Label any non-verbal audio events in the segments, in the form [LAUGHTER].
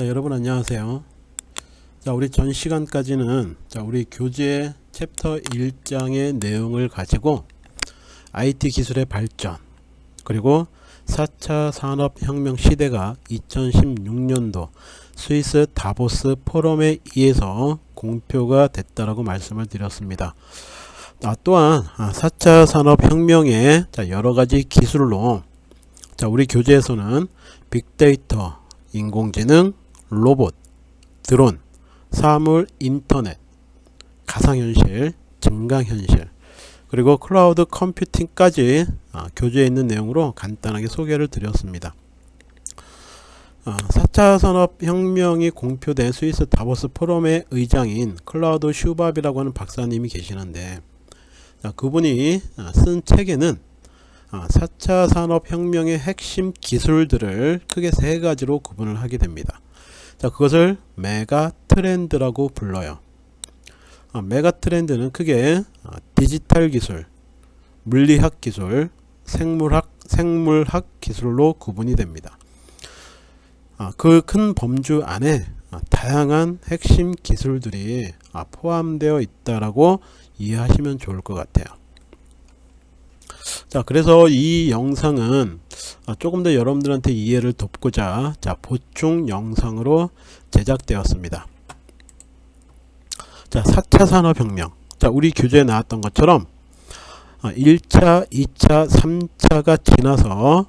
자, 여러분 안녕하세요. 자, 우리 전 시간까지는 자, 우리 교재 챕터 1장의 내용을 가지고 IT 기술의 발전 그리고 4차 산업혁명 시대가 2016년도 스위스 다보스 포럼에 의해서 공표가 됐다라고 말씀을 드렸습니다. 아, 또한 4차 산업혁명의 여러가지 기술로 자, 우리 교재에서는 빅데이터, 인공지능, 로봇, 드론, 사물, 인터넷, 가상현실, 증강현실, 그리고 클라우드 컴퓨팅까지 아, 교재에 있는 내용으로 간단하게 소개를 드렸습니다. 아, 4차 산업혁명이 공표된 스위스 다보스 포럼의 의장인 클라우스 슈밥이라고 하는 박사님이 계시는데 자, 그분이 아, 쓴 책에는 4차 산업혁명의 핵심 기술들을 크게 세 가지로 구분을 하게 됩니다. 자, 그것을 메가 트렌드라고 불러요. 아, 메가 트렌드는 크게 아, 디지털 기술, 물리학 기술, 생물학, 생물학 기술로 구분이 됩니다. 아, 그 큰 범주 안에 아, 다양한 핵심 기술들이 아, 포함되어 있다라고 이해하시면 좋을 것 같아요. 자 그래서 이 영상은 아, 조금 더 여러분들한테 이해를 돕고자 자 보충 영상으로 제작되었습니다. 자 4차 산업혁명. 자 우리 교재에 나왔던 것처럼 1차 2차 3차가 지나서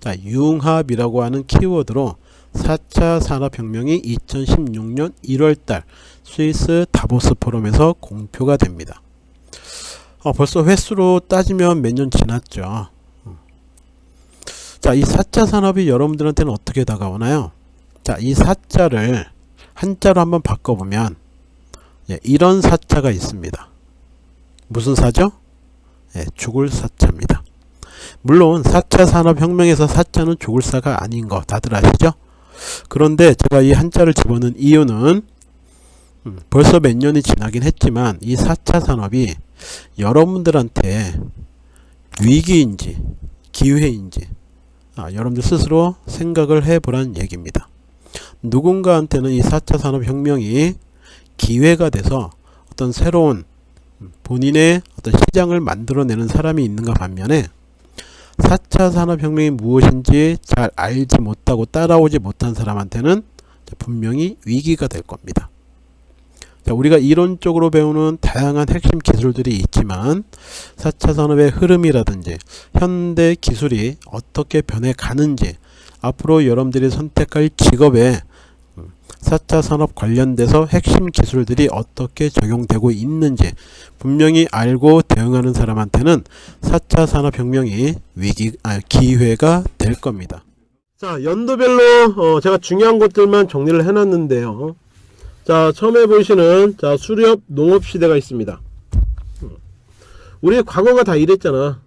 자 융합이라고 하는 키워드로 4차 산업혁명이 2016년 1월달 스위스 다보스 포럼에서 공표가 됩니다 어, 벌써 횟수로 따지면 몇 년 지났죠. 자, 이 4차 산업이 여러분들한테는 어떻게 다가오나요? 자, 이 4자를 한자로 한번 바꿔보면 예, 이런 4자가 있습니다. 무슨 사죠? 예, 죽을 사자입니다. 물론 4차 산업혁명에서 4자는 죽을 사가 아닌 거 다들 아시죠? 그런데 제가 이 한자를 집어넣은 이유는 음, 벌써 몇 년이 지나긴 했지만 이 4차 산업이 여러분들한테 위기인지 기회인지 아, 여러분들 스스로 생각을 해보란 얘기입니다. 누군가한테는 이 4차 산업혁명이 기회가 돼서 어떤 새로운 본인의 어떤 시장을 만들어내는 사람이 있는가 반면에 4차 산업혁명이 무엇인지 잘 알지 못하고 따라오지 못한 사람한테는 분명히 위기가 될 겁니다. 자, 우리가 이론적으로 배우는 다양한 핵심 기술들이 있지만 4차 산업의 흐름이라든지 현대 기술이 어떻게 변해 가는지 앞으로 여러분들이 선택할 직업에 4차 산업 관련돼서 핵심 기술들이 어떻게 적용되고 있는지 분명히 알고 대응하는 사람한테는 4차 산업혁명이 위기, 아, 기회가 될 겁니다. 자 연도별로 어, 제가 중요한 것들만 정리를 해놨는데요. 자 처음에 보시는 자 수렵 농업시대가 있습니다. 우리 과거가 다 이랬잖아.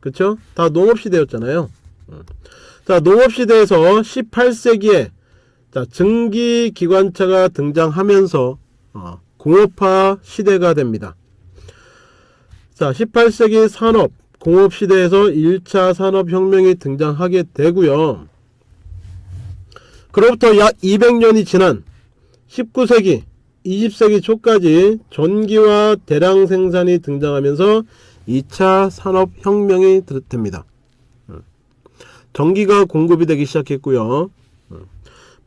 그쵸? 다 농업시대였잖아요. 자 농업시대에서 18세기에 자 증기기관차가 등장하면서 어, 공업화 시대가 됩니다. 자 18세기 산업 공업시대에서 1차 산업혁명이 등장하게 되고요. 그로부터 약 200년이 지난 19세기 20세기 초까지 전기와 대량 생산이 등장하면서 2차 산업혁명이 됩니다. 전기가 공급이 되기 시작했고요.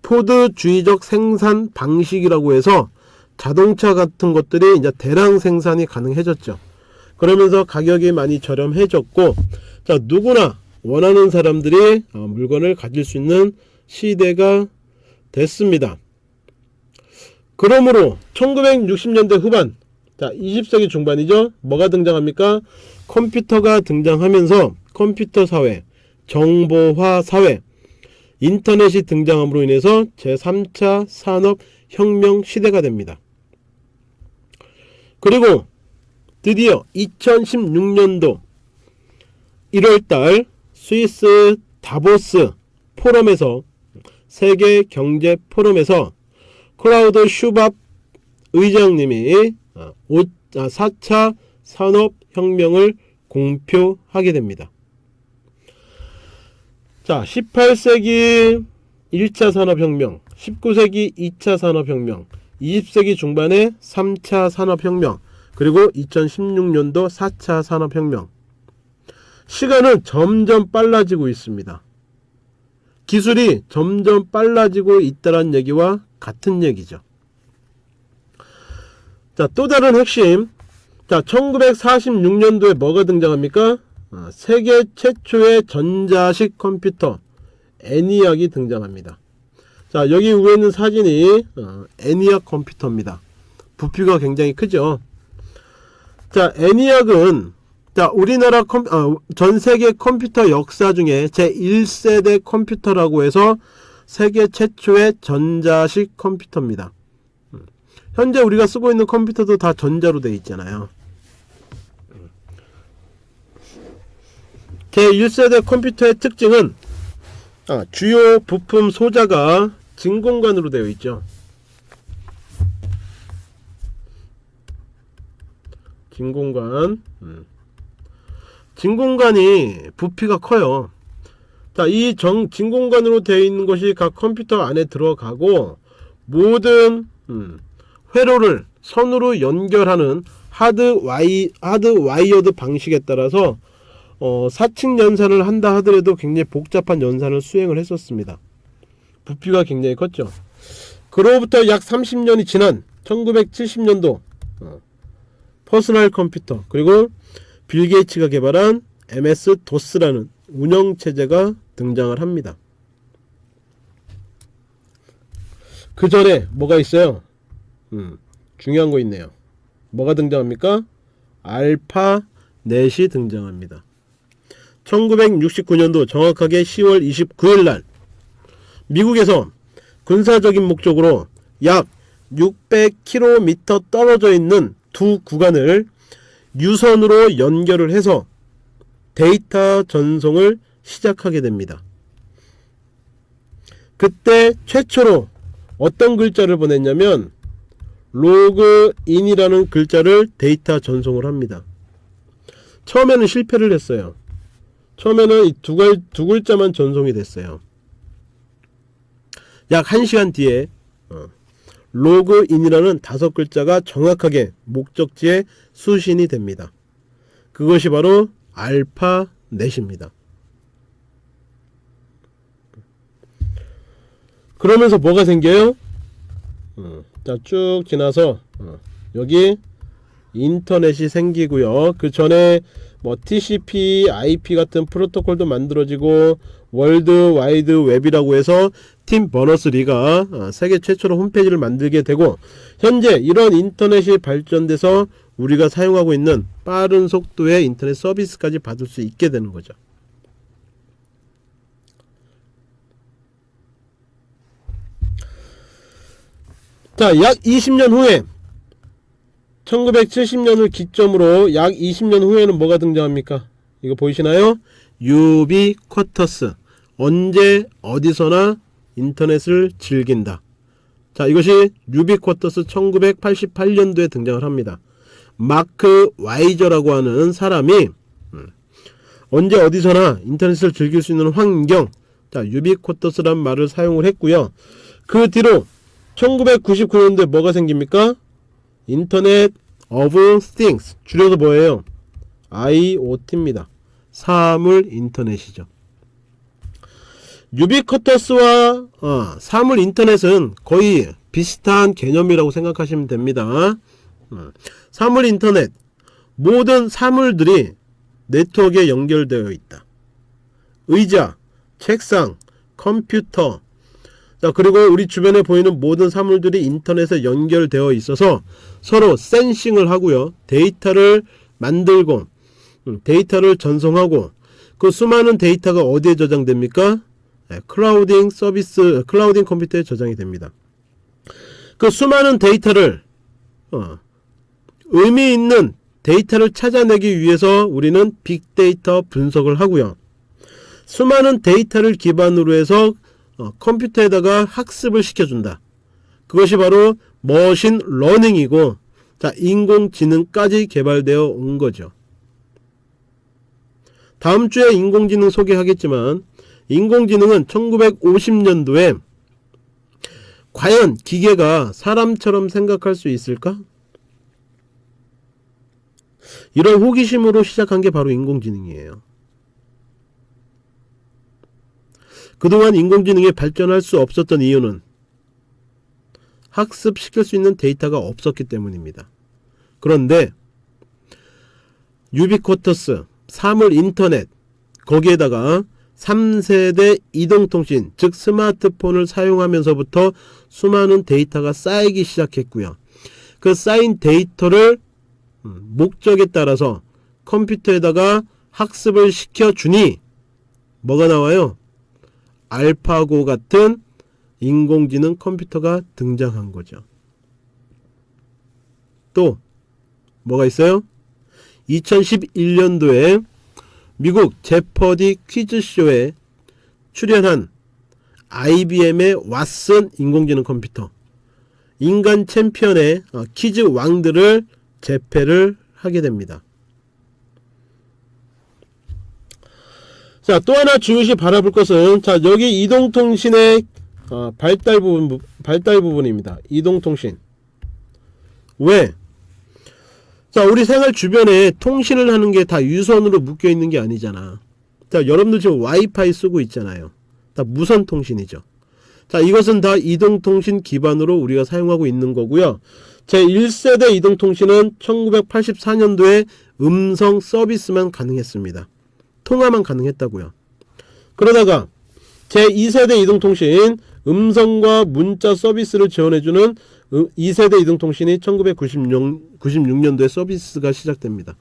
포드주의적 생산 방식이라고 해서 자동차 같은 것들이 이제 대량 생산이 가능해졌죠. 그러면서 가격이 많이 저렴해졌고 자 누구나 원하는 사람들이 어, 물건을 가질 수 있는 시대가 됐습니다. 그러므로 1960년대 후반 자 20세기 중반이죠? 뭐가 등장합니까? 컴퓨터가 등장하면서 컴퓨터 사회 정보화 사회 인터넷이 등장함으로 인해서 제3차 산업혁명 시대가 됩니다. 그리고 드디어 2016년도 1월달 스위스 다보스 포럼에서 세계 경제 포럼에서 클라우드 슈밥 의장님이 4차 어, 아, 산업혁명을 공표하게 됩니다. 자 18세기 1차 산업혁명 19세기 2차 산업혁명 20세기 중반에 3차 산업혁명 그리고 2016년도 4차 산업혁명 시간은 점점 빨라지고 있습니다. 기술이 점점 빨라지고 있다는 얘기와 같은 얘기죠. 자, 또 다른 핵심. 자, 1946년도에 뭐가 등장합니까? 어, 세계 최초의 전자식 컴퓨터 에니악이 등장합니다. 자, 여기 위에 있는 사진이 어, 에니악 컴퓨터입니다. 부피가 굉장히 크죠. 자, 에니악은 자, 우리나라 컴, 어, 전 세계 컴퓨터 역사 중에 제 1세대 컴퓨터라고 해서 세계 최초의 전자식 컴퓨터입니다. 음. 현재 우리가 쓰고 있는 컴퓨터도 다 전자로 되어 있잖아요. 제 1세대 컴퓨터의 특징은 아, 주요 부품 소자가 진공관으로 되어 있죠. 진공관. 음. 진공관이 부피가 커요. 자, 이 정, 진공관으로 되어 있는 것이 각 컴퓨터 안에 들어가고 모든 음, 회로를 선으로 연결하는 하드 와이 하드 와이어드 방식에 따라서 어, 사칙 연산을 한다 하더라도 굉장히 복잡한 연산을 수행을 했었습니다. 부피가 굉장히 컸죠. 그로부터 약 30년이 지난 1970년도 어, 퍼스널 컴퓨터 그리고 빌 게이츠가 개발한 MS 도스라는 운영 체제가 등장을 합니다. 그 전에 뭐가 있어요? 음, 중요한 거 있네요. 뭐가 등장합니까? 알파 넷이 등장합니다. 1969년도 정확하게 10월 29일 날 미국에서 군사적인 목적으로 약 600km 떨어져 있는 두 구간을 유선으로 연결을 해서 데이터 전송을 시작하게 됩니다. 그때 최초로 어떤 글자를 보냈냐면 로그인이라는 글자를 데이터 전송을 합니다. 처음에는 실패를 했어요. 처음에는 두, 글, 두 글자만 전송이 됐어요. 약 1시간 뒤에 어, 로그인이라는 다섯 글자가 정확하게 목적지에 수신이 됩니다. 그것이 바로 ARPANET입니다. 그러면서 뭐가 생겨요? 어, 자, 쭉 지나서 어, 여기 인터넷이 생기고요. 그 전에 뭐 TCP, IP 같은 프로토콜도 만들어지고 월드 와이드 웹이라고 해서 팀 버너스리가 어, 세계 최초로 홈페이지를 만들게 되고 현재 이런 인터넷이 발전돼서 우리가 사용하고 있는 빠른 속도의 인터넷 서비스까지 받을 수 있게 되는 거죠. 자, 약 20년 후에 1970년을 기점으로 약 20년 후에는 뭐가 등장합니까? 이거 보이시나요? 유비쿼터스 언제 어디서나 인터넷을 즐긴다. 자 이것이 유비쿼터스 1988년도에 등장을 합니다. 마크 와이저라고 하는 사람이 음, 언제 어디서나 인터넷을 즐길 수 있는 환경 자 유비쿼터스란 말을 사용을 했고요. 그 뒤로 1999년도에 뭐가 생깁니까? 인터넷 of things 줄여서 뭐예요? IoT입니다. 사물 인터넷이죠. 유비쿼터스와 어, 사물 인터넷은 거의 비슷한 개념이라고 생각하시면 됩니다. 어, 사물 인터넷 모든 사물들이 네트워크에 연결되어 있다. 의자, 책상, 컴퓨터 자 그리고 우리 주변에 보이는 모든 사물들이 인터넷에 연결되어 있어서 서로 sensing을 하고요. 데이터를 만들고 음, 데이터를 전송하고 그 수많은 데이터가 어디에 저장됩니까? 네, clouding 서비스 clouding 컴퓨터에 저장이 됩니다. 그 수많은 데이터를 어, 의미 있는 데이터를 찾아내기 위해서 우리는 빅데이터 분석을 하고요. 수많은 데이터를 기반으로 해서 어, 컴퓨터에다가 학습을 시켜준다. 그것이 바로 머신 러닝이고 자 인공지능까지 개발되어 온 거죠. 다음 주에 인공지능 소개하겠지만 인공지능은 1950년도에 과연 기계가 사람처럼 생각할 수 있을까? 이런 호기심으로 시작한 게 바로 인공지능이에요. 그동안 인공지능이 발전할 수 없었던 이유는 학습시킬 수 있는 데이터가 없었기 때문입니다. 그런데 유비쿼터스, 사물 인터넷, 거기에다가 3세대 이동통신, 즉 스마트폰을 사용하면서부터 수많은 데이터가 쌓이기 시작했고요. 그 쌓인 데이터를 음, 목적에 따라서 컴퓨터에다가 학습을 시켜주니 뭐가 나와요? 알파고 같은 인공지능 컴퓨터가 등장한 거죠. 또 뭐가 있어요? 2011년도에 미국 제퍼디 퀴즈쇼에 출연한 IBM의 왓슨 인공지능 컴퓨터 인간 챔피언의 어, 퀴즈 왕들을 재패를 하게 됩니다. 자, 또 하나 중요시 바라볼 것은 자, 여기 이동통신의 어, 발달 부분 발달 부분입니다. 이동통신. 왜? 자, 우리 생활 주변에 통신을 하는 게 다 유선으로 묶여 있는 게 아니잖아. 자, 여러분들 지금 와이파이 쓰고 있잖아요. 다 무선 통신이죠. 자, 이것은 다 이동통신 기반으로 우리가 사용하고 있는 거고요. 제1세대 이동통신은 1984년도에 음성 서비스만 가능했습니다. 통화만 가능했다고요. 그러다가 제2세대 이동통신 음성과 문자 서비스를 지원해주는 2세대 이동통신이 1996년도에 서비스가 시작됩니다.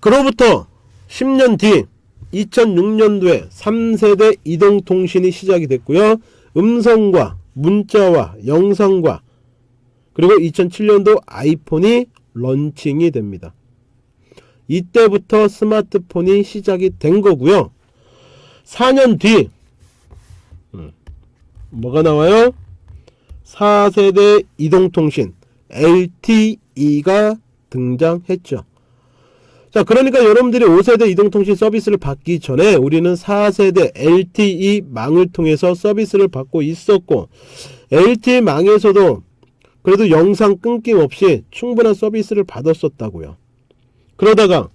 그로부터 10년 뒤 2006년도에 3세대 이동통신이 시작이 됐고요. 음성과 문자와 영상과 그리고 2007년도 아이폰이 런칭이 됩니다. 이때부터 스마트폰이 시작이 된 거고요. 4년 뒤 음, 뭐가 나와요? 4세대 이동통신 LTE가 등장했죠. 자 그러니까 여러분들이 5세대 이동통신 서비스를 받기 전에 우리는 4세대 LTE 망을 통해서 서비스를 받고 있었고 LTE 망에서도 그래도 영상 끊김 없이 충분한 서비스를 받았었다고요. 그러다가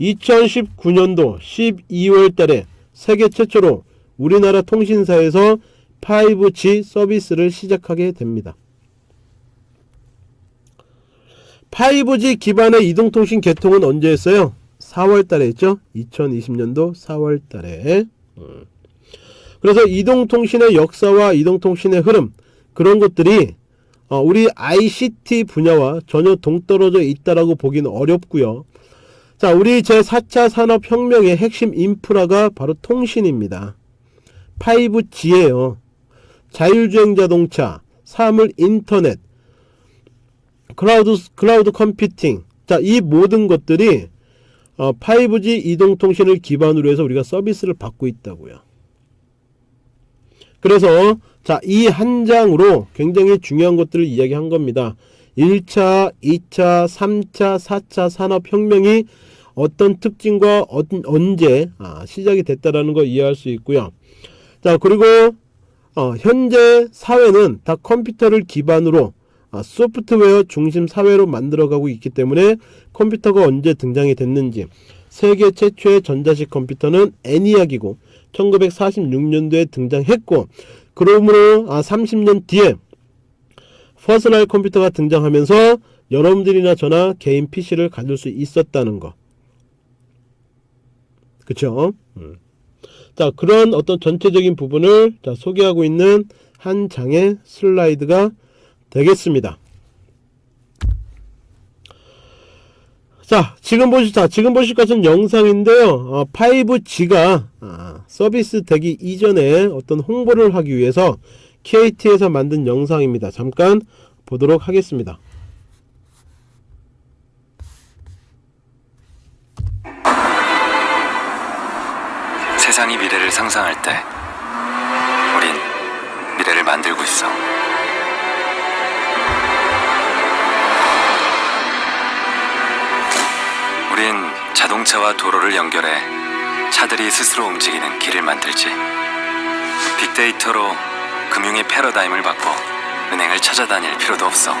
2019년도 12월 달에 세계 최초로 우리나라 통신사에서 5G 서비스를 시작하게 됩니다. 5G 기반의 이동통신 개통은 언제 했어요? 4월 달에 했죠? 2020년도 4월 달에. 음. 그래서 이동통신의 역사와 이동통신의 흐름, 그런 것들이 어, 우리 ICT 분야와 전혀 동떨어져 있다라고 보기는 어렵고요. 자, 우리 제4차 산업혁명의 핵심 인프라가 바로 통신입니다. 5G예요. 자율주행 자동차, 사물 인터넷, 클라우드 클라우드 컴퓨팅 자 이 모든 것들이 어, 5G 이동통신을 기반으로 해서 우리가 서비스를 받고 있다고요. 그래서 자 이 한 장으로 굉장히 중요한 것들을 이야기한 겁니다. 1차, 2차, 3차, 4차 산업혁명이 어떤 특징과 어, 언제 아, 시작이 됐다라는 걸 이해할 수 있고요. 자 그리고 어, 현재 사회는 다 컴퓨터를 기반으로 아, 소프트웨어 중심 사회로 만들어가고 있기 때문에 컴퓨터가 언제 등장이 됐는지 세계 최초의 전자식 컴퓨터는 애니악이고 1946년도에 등장했고 그러므로 아 30년 뒤에 퍼스널 컴퓨터가 등장하면서 여러분들이나 저나 개인 PC를 가질 수 있었다는 거 그쵸? 음. 자 그런 어떤 전체적인 부분을 자, 소개하고 있는 한 장의 슬라이드가 되겠습니다. 자 지금 보실 자 지금 보실 것은 영상인데요. 어, 5G가 아, 서비스 되기 이전에 어떤 홍보를 하기 위해서 KT에서 만든 영상입니다. 잠깐 보도록 하겠습니다. 세상이 미래를 상상할 때 우린 미래를 만들고 있어 우린 자동차와 도로를 연결해 차들이 스스로 움직이는 길을 만들지 빅데이터로 금융의 패러다임을 바꿔 은행을 찾아다닐 필요도 없어.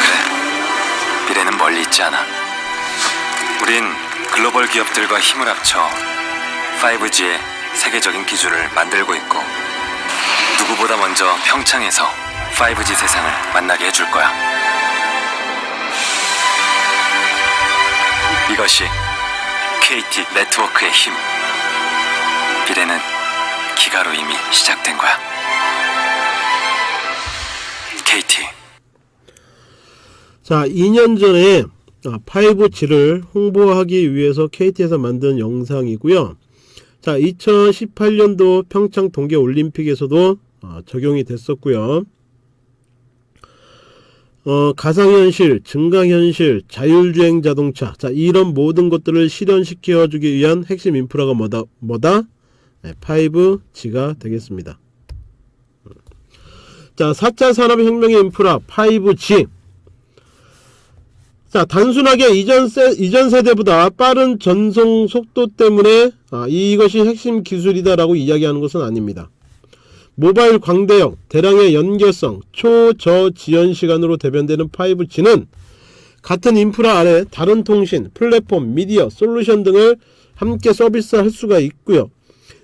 그래, 미래는 멀리 있지 않아. 우린 글로벌 기업들과 힘을 합쳐 5G의 세계적인 기술을 만들고 있고 누구보다 먼저 평창에서 5G 세상을 만나게 해줄 거야. 이것이 KT 네트워크의 힘. 미래는 기가로 이미 시작된 거야. KT. 자, 2년 전에 5G를 홍보하기 위해서 KT에서 만든 영상이고요. 자, 2018년도 평창 동계 올림픽에서도 어, 적용이 됐었고요. 어, 가상현실, 증강현실, 자율주행 자동차, 자 이런 모든 것들을 실현시켜주기 위한 핵심 인프라가 뭐다? 뭐다? 네, 5G가 되겠습니다. 자, 4차 산업혁명의 인프라 5G. 자, 단순하게 이전, 세, 이전 세대보다 빠른 전송 속도 때문에 아, 이것이 핵심 기술이다 라고 이야기하는 것은 아닙니다. 모바일 광대역, 대량의 연결성, 초저 지연 시간으로 대변되는 5G는 같은 인프라 아래 다른 통신, 플랫폼, 미디어, 솔루션 등을 함께 서비스할 수가 있고요.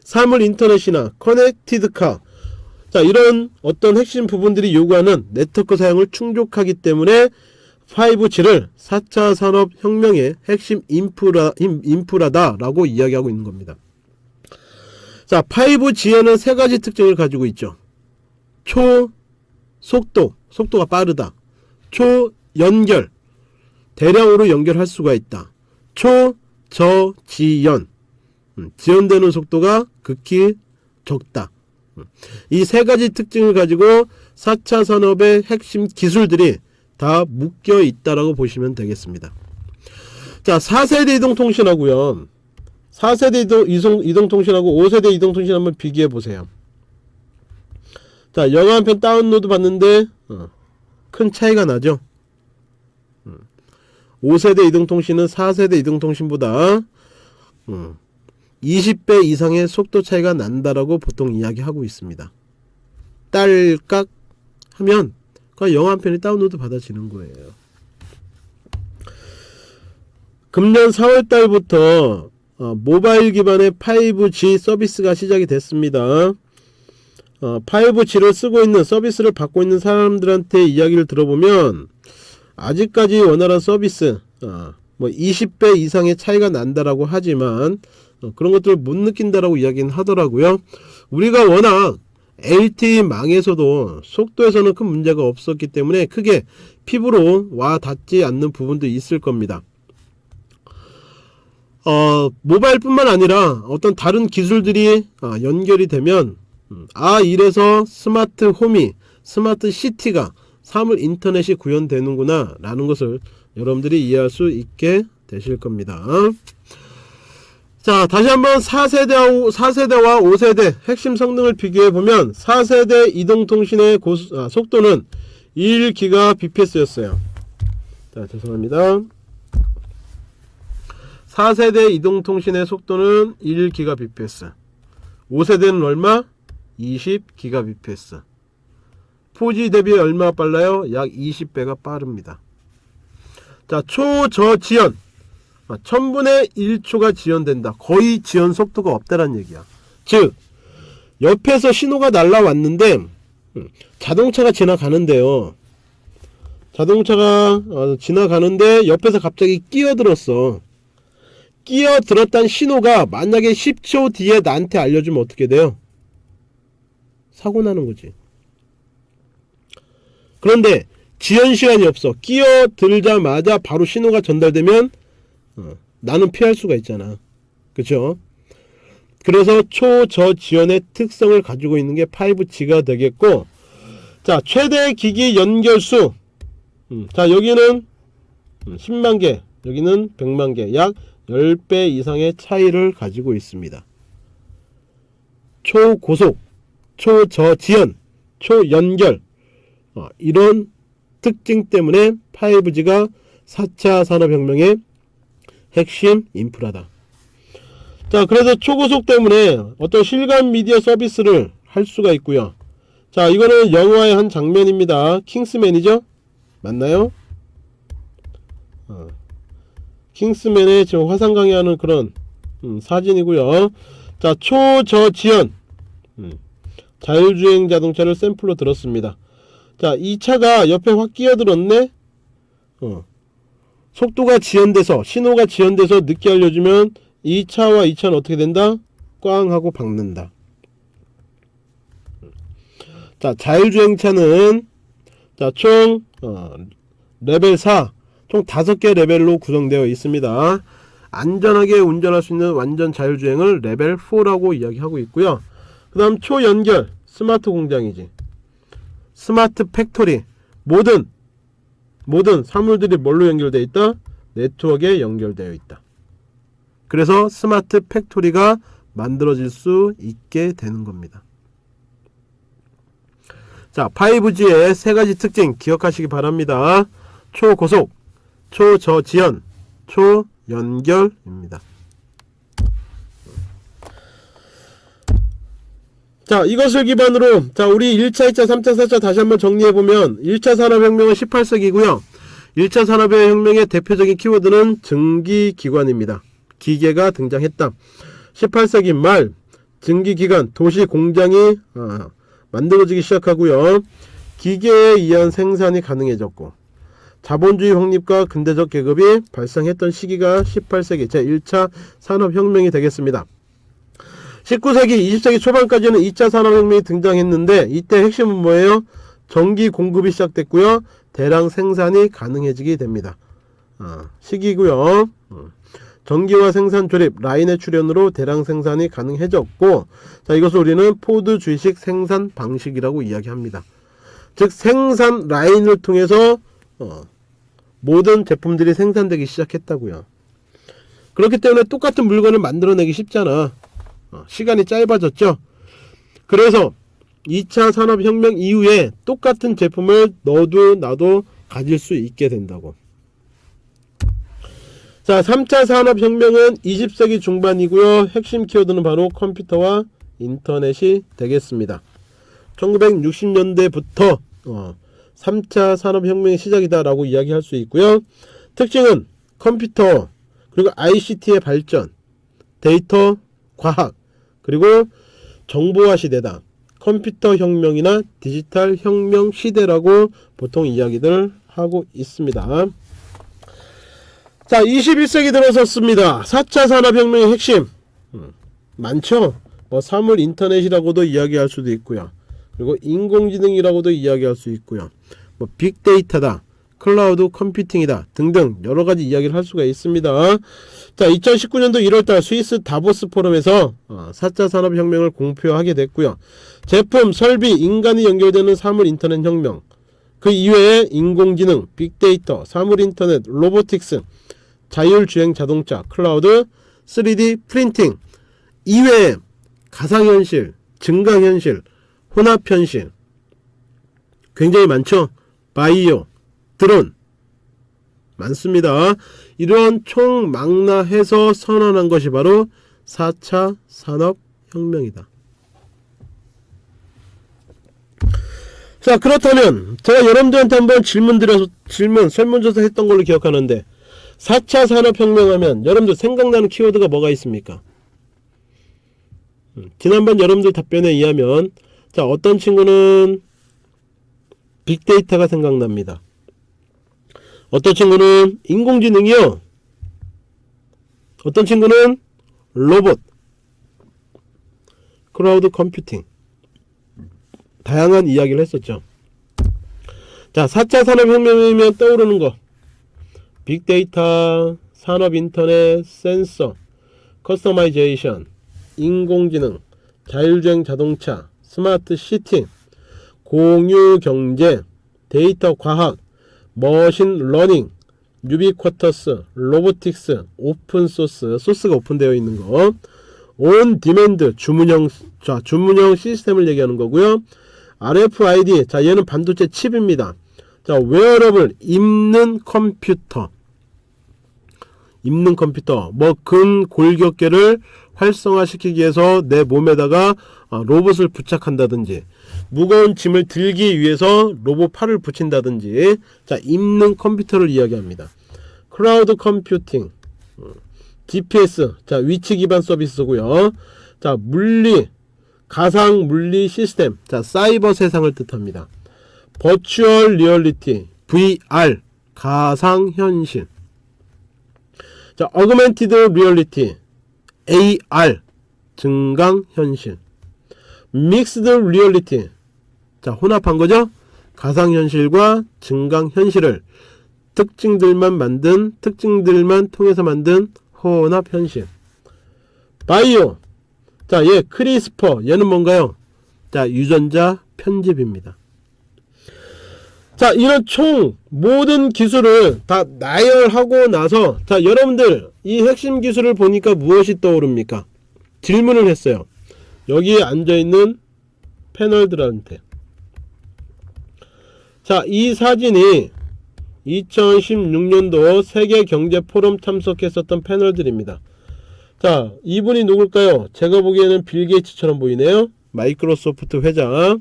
사물 인터넷이나 connected car 자 이런 어떤 핵심 부분들이 요구하는 네트워크 사용을 충족하기 때문에 5G를 4차 산업혁명의 핵심 인프라, 인프라다라고 이야기하고 있는 겁니다. 자, 5G에는 세 가지 특징을 가지고 있죠. 초 속도, 속도가 빠르다. 초 연결, 대량으로 연결할 수가 있다. 초 저지연, 음, 지연되는 속도가 극히 적다. 음, 이세 가지 특징을 가지고 4차 산업의 핵심 기술들이 다 묶여 있다라고 보시면 되겠습니다. 자, 4세대 이동통신하고요. 4세대 이동, 이동, 이동통신하고 5세대 이동통신 한번 비교해 보세요. 자, 영화 한 편 다운로드 받는데 어, 큰 차이가 나죠. 5세대 이동통신은 4세대 이동통신보다 음, 20배 이상의 속도 차이가 난다라고 보통 이야기하고 있습니다. 딸깍 하면 그 영화 한 편이 다운로드 받아지는 거예요. 금년 4월 달부터 어, 모바일 기반의 5G 서비스가 시작이 됐습니다. 어, 5G를 쓰고 있는 서비스를 받고 있는 사람들한테 이야기를 들어보면 아직까지 원활한 서비스 어, 뭐 20배 이상의 차이가 난다라고 하지만 어, 그런 것들을 못 느낀다라고 이야기는 하더라고요. 우리가 워낙 LTE망에서도 속도에서는 큰 문제가 없었기 때문에 크게 피부로 와 닿지 않는 부분도 있을 겁니다. 어, 모바일뿐만 아니라 어떤 다른 기술들이 어, 연결이 되면 음, 아 이래서 smart home이 smart city가 사물 인터넷이 구현되는구나 라는 것을 여러분들이 이해할 수 있게 되실 겁니다. 자 다시 한번 4세대와, 4세대와 5세대 핵심 성능을 비교해보면 4세대 이동통신의 고수, 아, 속도는 1기가 bps였어요. 자 죄송합니다. 4세대 이동통신의 속도는 1기가 bps 5세대는 얼마? 20기가 bps 4G 대비 얼마 빨라요? 약 20배가 빠릅니다. 자 초저지연 1000분의 1초가 지연된다. 거의 지연 속도가 없다는 얘기야. 즉 옆에서 신호가 날라왔는데 음, 자동차가 지나가는데요. 자동차가 어, 지나가는데 옆에서 갑자기 끼어들었어. 끼어들었단 신호가 만약에 10초 뒤에 나한테 알려주면 어떻게 돼요? 사고 나는 거지. 그런데 지연 시간이 없어. 끼어들자마자 바로 신호가 전달되면 어, 나는 피할 수가 있잖아. 그쵸? 그래서 초저지연의 특성을 가지고 있는 게 5G가 되겠고 자 최대 기기 연결수 음, 자 여기는 10만개 여기는 100만개 약 10배 이상의 차이를 가지고 있습니다. 초고속, 초저지연, 초연결 어, 이런 특징 때문에 5G가 4차 산업혁명의 핵심 인프라다. 자, 그래서 초고속 때문에 어떤 실감 미디어 서비스를 할 수가 있고요. 자, 이거는 영화의 한 장면입니다. 킹스맨이죠? 맞나요? 어. 킹스맨의 지금 화상 강의하는 그런 음, 사진이고요. 자, 초저지연 음, 자율주행 자동차를 샘플로 들었습니다. 자, 이 차가 옆에 확 끼어들었네? 어. 속도가 지연돼서, 신호가 지연돼서 늦게 알려주면 이 차와 이 차는 어떻게 된다? 꽝 하고 박는다. 자, 자율주행차는 자, 총 어, 레벨 4, 총 5개 레벨로 구성되어 있습니다. 안전하게 운전할 수 있는 완전 자율주행을 레벨 4라고 이야기하고 있고요. 그 다음 초연결, 스마트 공장이지. smart factory, 모든 모든 사물들이 뭘로 연결되어 있다? 네트워크에 연결되어 있다. 그래서 smart factory가 만들어질 수 있게 되는 겁니다. 자, 5G의 세 가지 특징 기억하시기 바랍니다. 초고속, 초저지연, 초연결입니다. 자, 이것을 기반으로 자, 우리 1차, 2차, 3차, 4차 다시 한번 정리해 보면 1차 산업혁명은 18세기고요. 1차 산업혁명의 대표적인 키워드는 증기기관입니다. 기계가 등장했다. 18세기 말 증기기관, 도시 공장이 아, 만들어지기 시작하고요. 기계에 의한 생산이 가능해졌고 자본주의 확립과 근대적 계급이 발생했던 시기가 18세기 제1차 산업혁명이 되겠습니다. 19세기, 20세기 초반까지는 2차 산업혁명이 등장했는데 이때 핵심은 뭐예요? 전기 공급이 시작됐고요. 대량 생산이 가능해지게 됩니다. 아, 시기고요. 음. 전기와 생산 조립, 라인의 출현으로 대량 생산이 가능해졌고 자 이것을 우리는 포드주의식 생산 방식이라고 이야기합니다. 즉 생산 라인을 통해서 어, 모든 제품들이 생산되기 시작했다고요. 그렇기 때문에 똑같은 물건을 만들어내기 쉽잖아. 어, 시간이 짧아졌죠. 그래서 2차 산업혁명 이후에 똑같은 제품을 너도 나도 가질 수 있게 된다고. 자 3차 산업혁명은 20세기 중반이고요 핵심 키워드는 바로 컴퓨터와 인터넷이 되겠습니다 1960년대부터 어, 3차 산업혁명의 시작이다 라고 이야기할 수 있고요. 특징은 컴퓨터 그리고 ICT의 발전 데이터 과학 그리고 정보화 시대다. 컴퓨터 혁명이나 디지털 혁명 시대라고 보통 이야기들 하고 있습니다. 자 21세기 들어섰습니다. 4차 산업혁명의 핵심. 음, 많죠? 뭐 사물 인터넷이라고도 이야기할 수도 있고요 그리고 인공지능이라고도 이야기할 수 있고요. 뭐 빅데이터다 cloud computing이다 등등 여러가지 이야기를 할 수가 있습니다. 자 2019년도 1월달 스위스 다보스 포럼에서 4차 어, 산업혁명을 공표하게 됐고요. 제품, 설비, 인간이 연결되는 사물 인터넷 혁명. 그 이외에 인공지능, 빅데이터, 사물인터넷, robotics 자율주행 자동차, 클라우드, 3D printing. 이외에 가상현실, 증강현실, 혼합현실 굉장히 많죠? 바이오, 드론 많습니다. 이러한 총망라해서 선언한 것이 바로 4차 산업혁명이다. 자 그렇다면 제가 여러분들한테 한번 질문 드려서 질문 설문조사 했던 걸로 기억하는데 4차 산업혁명 하면 여러분들 생각나는 키워드가 뭐가 있습니까? 음, 지난번 여러분들 답변에 의하면 자 어떤 친구는 빅데이터가 생각납니다. 어떤 친구는 인공지능이요. 어떤 친구는 로봇, cloud computing 다양한 이야기를 했었죠. 자 4차 산업혁명이면 떠오르는 거 빅데이터, 산업인터넷, 센서, customization, 인공지능, 자율주행 자동차, smart city, 공유경제, 데이터 과학, machine learning, 유비쿼터스, robotics, open source, 소스가 오픈되어 있는 거, on demand, 주문형, 자, 주문형 시스템을 얘기하는 거고요. RFID, 자, 얘는 반도체 칩입니다. 자, 웨어러블, 입는 컴퓨터. 입는 컴퓨터 뭐 근 골격계를 활성화시키기 위해서 내 몸에다가 어, 로봇을 부착한다든지 무거운 짐을 들기 위해서 로봇 팔을 붙인다든지 자 입는 컴퓨터를 이야기합니다. cloud computing 음, GPS 자 위치 기반 서비스고요. 자 물리 가상 물리 시스템 자 사이버 세상을 뜻합니다. virtual reality VR 가상 현실. 자 augmented reality AR 증강 현실. mixed reality 자 혼합한 거죠? 가상 현실과 증강 현실을 특징들만 만든 특징들만 통해서 만든 혼합 현실. 바이오. 자얘 CRISPR. 얘는 뭔가요? 자 유전자 편집입니다 자 이런 총 모든 기술을 다 나열하고 나서 자 여러분들 이 핵심 기술을 보니까 무엇이 떠오릅니까? 질문을 했어요. 여기에 앉아있는 패널들한테. 자이 사진이 2016년도 세계경제포럼 참석했었던 패널들입니다. 자 이분이 누굴까요? 제가 보기에는 빌 게이츠처럼 보이네요. 마이크로소프트 회장.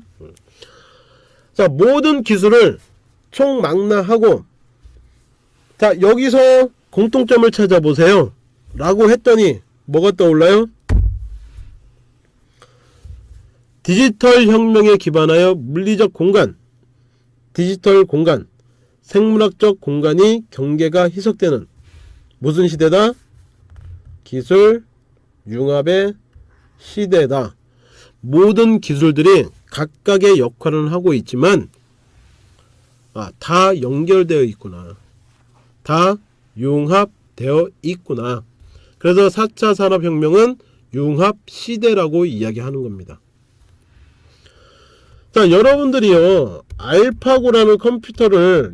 자 모든 기술을 총망라하고 자 여기서 공통점을 찾아보세요. 라고 했더니 뭐가 떠올라요? 디지털 혁명에 기반하여 물리적 공간 디지털 공간 생물학적 공간이 경계가 희석되는 무슨 시대다? 기술 융합의 시대다. 모든 기술들이 각각의 역할을 하고 있지만 아, 다 연결되어 있구나. 다 융합되어 있구나. 그래서 4차 산업혁명은 융합 시대라고 이야기하는 겁니다. 자, 여러분들이요, 알파고라는 컴퓨터를,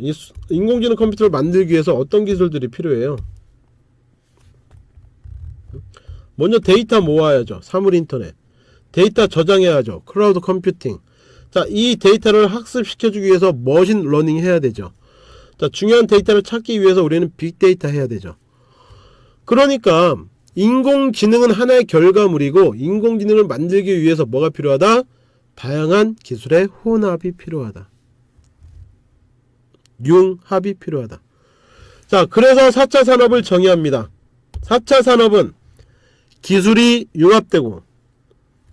인공지능 컴퓨터를 만들기 위해서 어떤 기술들이 필요해요? 먼저 데이터 모아야죠. 사물 인터넷. 데이터 저장해야죠. cloud computing. 자, 이 데이터를 학습시켜주기 위해서 machine learning 해야 되죠. 자, 중요한 데이터를 찾기 위해서 우리는 빅데이터 해야 되죠. 그러니까 인공지능은 하나의 결과물이고 인공지능을 만들기 위해서 뭐가 필요하다? 다양한 기술의 혼합이 필요하다. 융합이 필요하다. 자, 그래서 4차 산업을 정의합니다. 4차 산업은 기술이 융합되고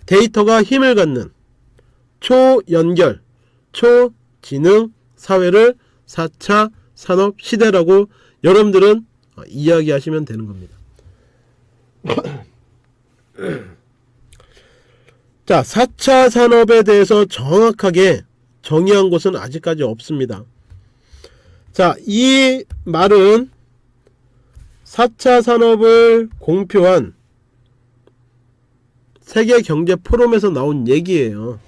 데이터가 힘을 갖는 초연결, 초지능 사회를 4차 산업 시대라고 여러분들은 이야기하시면 되는 겁니다. [CLEARS THROAT] 자, 4차 산업에 대해서 정확하게 정의한 곳은 아직까지 없습니다. 자, 이 말은 4차 산업을 공표한 세계경제 포럼에서 나온 얘기예요.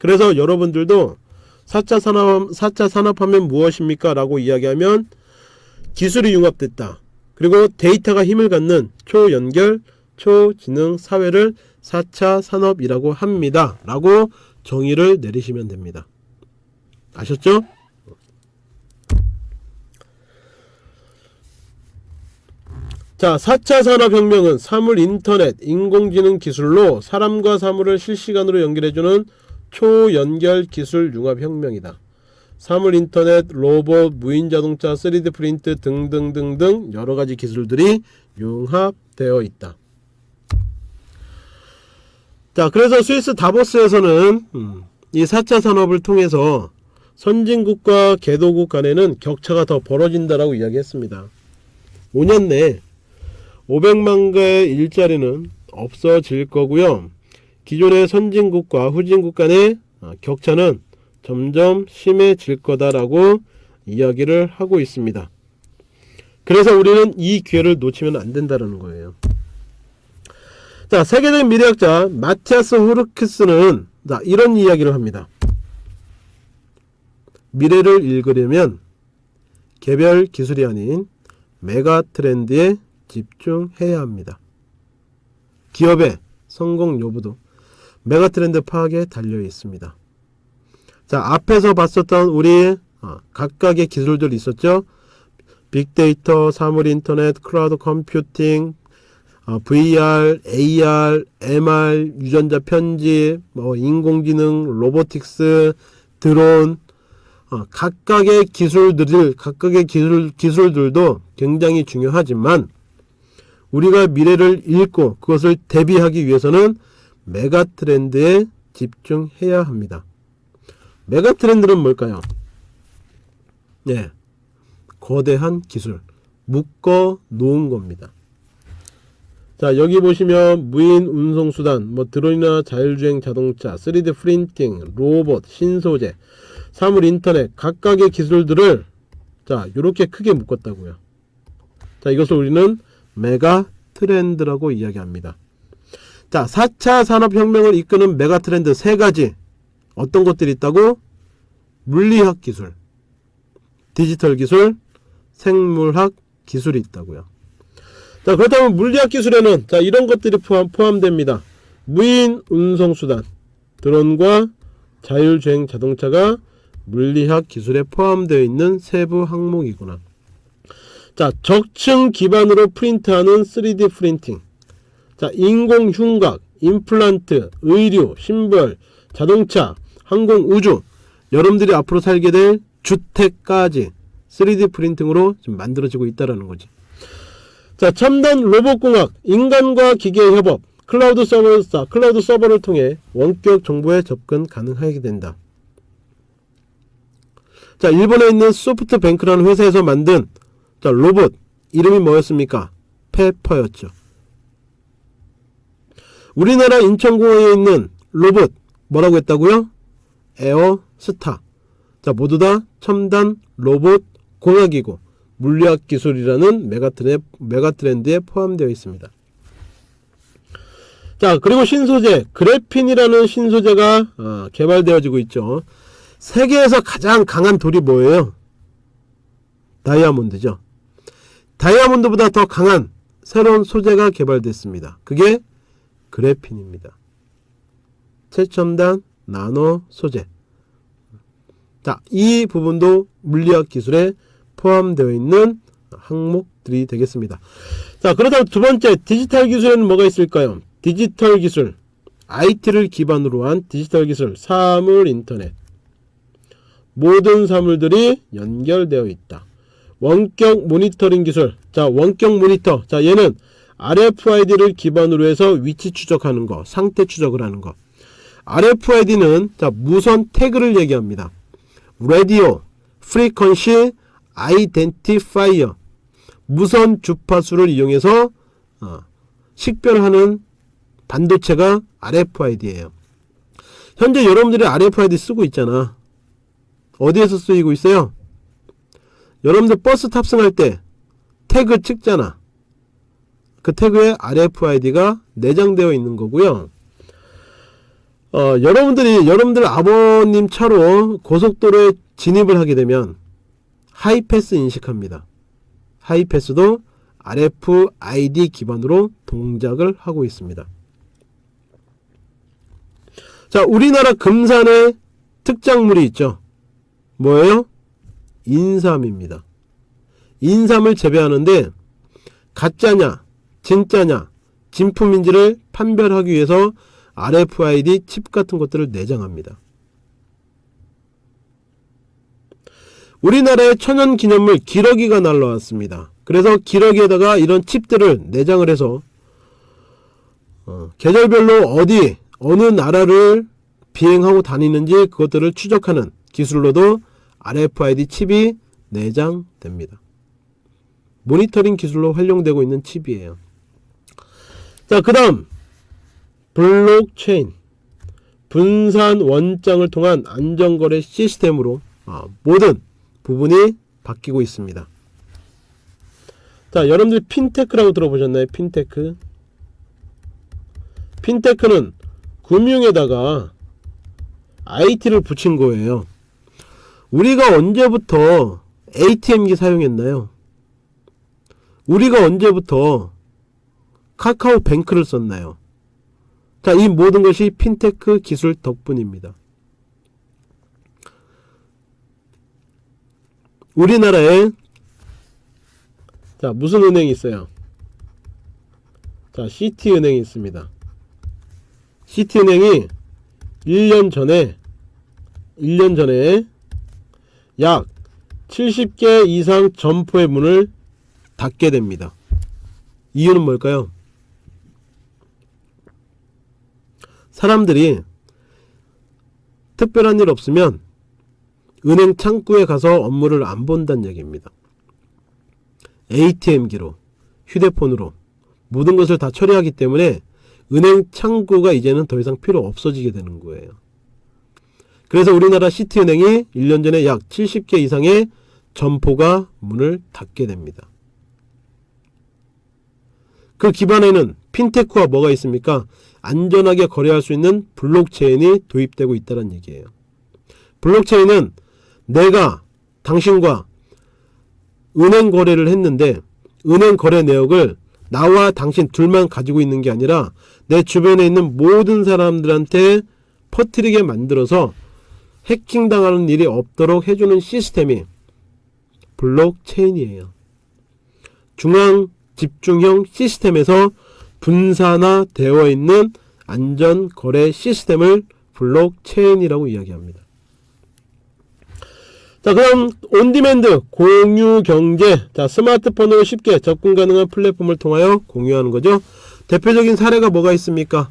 그래서 여러분들도 4차 산업, 4차 산업하면 무엇입니까? 라고 이야기하면 기술이 융합됐다. 그리고 데이터가 힘을 갖는 초연결, 초지능 사회를 4차 산업이라고 합니다. 라고 정의를 내리시면 됩니다. 아셨죠? 자, 4차 산업혁명은 사물 인터넷, 인공지능 기술로 사람과 사물을 실시간으로 연결해주는 초연결 기술 융합 혁명이다. 사물 인터넷, 로봇, 무인 자동차, 3D 프린트 등등등등 여러가지 기술들이 융합되어 있다. 자, 그래서 스위스 다보스에서는 음, 이 4차 산업을 통해서 선진국과 개도국 간에는 격차가 더 벌어진다라고 이야기했습니다. 5년 내 500만 개의 일자리는 없어질 거고요. 기존의 선진국과 후진국 간의 어, 격차는 점점 심해질 거다라고 이야기를 하고 있습니다. 그래서 우리는 이 기회를 놓치면 안 된다는 거예요. 자, 세계적 미래학자 마티아스 후르크스는 자, 이런 이야기를 합니다. 미래를 읽으려면 개별 기술이 아닌 megatrend에 집중해야 합니다. 기업의 성공 여부도 megatrend 파악에 달려 있습니다. 자 앞에서 봤었던 우리 어, 각각의 기술들 있었죠. 빅데이터, 사물 인터넷, cloud computing, 어, VR, AR, MR, 유전자 편집, 뭐 인공지능, robotics, 드론, 어, 각각의 기술들, 각각의 기술, 기술들도 굉장히 중요하지만 우리가 미래를 읽고 그것을 대비하기 위해서는 메가 트렌드에 집중해야 합니다. 메가 트렌드는 뭘까요? 네. 거대한 기술. 묶어 놓은 겁니다. 자, 여기 보시면 무인 운송수단, 뭐 드론이나 자율주행 자동차, 3D 프린팅, 로봇, 신소재, 사물 인터넷, 각각의 기술들을 자, 이렇게 크게 묶었다고요. 자, 이것을 우리는 메가 트렌드라고 이야기합니다. 자, 4차 산업혁명을 이끄는 메가 트렌드 세 가지. 어떤 것들이 있다고? 물리학 기술, 디지털 기술, 생물학 기술이 있다고요. 자, 그렇다면 물리학 기술에는 자, 이런 것들이 포함, 포함됩니다. 무인 운송 수단, 드론과 자율주행 자동차가 물리학 기술에 포함되어 있는 세부 항목이구나. 자, 적층 기반으로 프린트하는 3D 프린팅. 자, 인공 흉곽, 임플란트, 의류, 신발, 자동차, 항공, 우주. 여러분들이 앞으로 살게 될 주택까지 3D 프린팅으로 지금 만들어지고 있다라는 거지. 자, 첨단 로봇공학, 인간과 기계의 협업, cloud server, cloud server를 통해 원격 정보에 접근 가능하게 된다. 자, 일본에 있는 소프트뱅크라는 회사에서 만든 자, 로봇 이름이 뭐였습니까? 페퍼였죠. 우리나라 인천공항에 있는 로봇 뭐라고 했다고요? 에어스타. 자, 모두 다 첨단 로봇 공학이고 물리학 기술이라는 메가트렌, 메가트렌드에 포함되어 있습니다. 자, 그리고 신소재, 그래핀이라는 신소재가 어, 개발되어지고 있죠. 세계에서 가장 강한 돌이 뭐예요? 다이아몬드죠. 다이아몬드보다 더 강한 새로운 소재가 개발됐습니다. 그게 그래핀입니다. 최첨단 나노 소재. 자, 이 부분도 물리학 기술에 포함되어 있는 항목들이 되겠습니다. 자, 그렇다면 두 번째 디지털 기술에는 뭐가 있을까요? 디지털 기술, IT를 기반으로 한 디지털 기술, 사물 인터넷. 모든 사물들이 연결되어 있다. 원격 모니터링 기술. 자, 원격 모니터. 자, 얘는 RFID를 기반으로 해서 위치 추적하는 거, 상태 추적을 하는 거. RFID는 자, 무선 태그를 얘기합니다. Radio, Frequency Identifier. 무선 주파수를 이용해서 어, 식별하는 반도체가 RFID예요. 현재 여러분들이 RFID 쓰고 있잖아. 어디에서 쓰이고 있어요? 여러분들 버스 탑승할 때 태그 찍잖아. 그 태그에 RFID가 내장되어 있는 거고요. 어, 여러분들이 여러분들 아버님 차로 고속도로에 진입을 하게 되면 하이패스 인식합니다. 하이패스도 RFID 기반으로 동작을 하고 있습니다. 자, 우리나라 금산에 특작물이 있죠. 뭐예요? 인삼입니다. 인삼을 재배하는데 가짜냐, 진짜냐, 진품인지를 판별하기 위해서 RFID 칩 같은 것들을 내장합니다. 우리나라의 천연기념물 기러기가 날라왔습니다. 그래서 기러기에다가 이런 칩들을 내장을 해서 어, 계절별로 어디 어느 나라를 비행하고 다니는지 그것들을 추적하는 기술로도 RFID 칩이 내장됩니다. 모니터링 기술로 활용되고 있는 칩이에요. 자, 그 다음 blockchain 분산 원장을 통한 안전거래 시스템으로 아, 모든 부분이 바뀌고 있습니다. 자, 여러분들 fintech라고 들어보셨나요? fintech. fintech는 금융에다가 IT를 붙인 거예요. 우리가 언제부터 ATM기 사용했나요? 우리가 언제부터 카카오 뱅크를 썼나요? 자, 이 모든 것이 핀테크 기술 덕분입니다. 우리나라에 자 무슨 은행이 있어요 자 CT은행이 있습니다 CT은행이 1년 전에 1년 전에 약 70개 이상 점포의 문을 닫게 됩니다. 이유는 뭘까요? 사람들이 특별한 일 없으면 은행 창구에 가서 업무를 안 본다는 얘기입니다. ATM기로 휴대폰으로 모든 것을 다 처리하기 때문에 은행 창구가 이제는 더 이상 필요 없어지게 되는 거예요. 그래서 우리나라 시티은행이 1년 전에 약 70개 이상의 점포가 문을 닫게 됩니다. 그 기반에는 핀테크와 뭐가 있습니까? 안전하게 거래할 수 있는 블록체인이 도입되고 있다는 얘기예요. 블록체인은 내가 당신과 은행 거래를 했는데 은행 거래 내역을 나와 당신 둘만 가지고 있는 게 아니라 내 주변에 있는 모든 사람들한테 퍼뜨리게 만들어서 해킹당하는 일이 없도록 해주는 시스템이 블록체인이에요. 중앙 집중형 시스템에서 분산화되어 있는 안전거래 시스템을 blockchain이라고 이야기합니다. 자 그럼 on-demand 공유경제 자 스마트폰으로 쉽게 접근 가능한 플랫폼을 통하여 공유하는 거죠. 대표적인 사례가 뭐가 있습니까?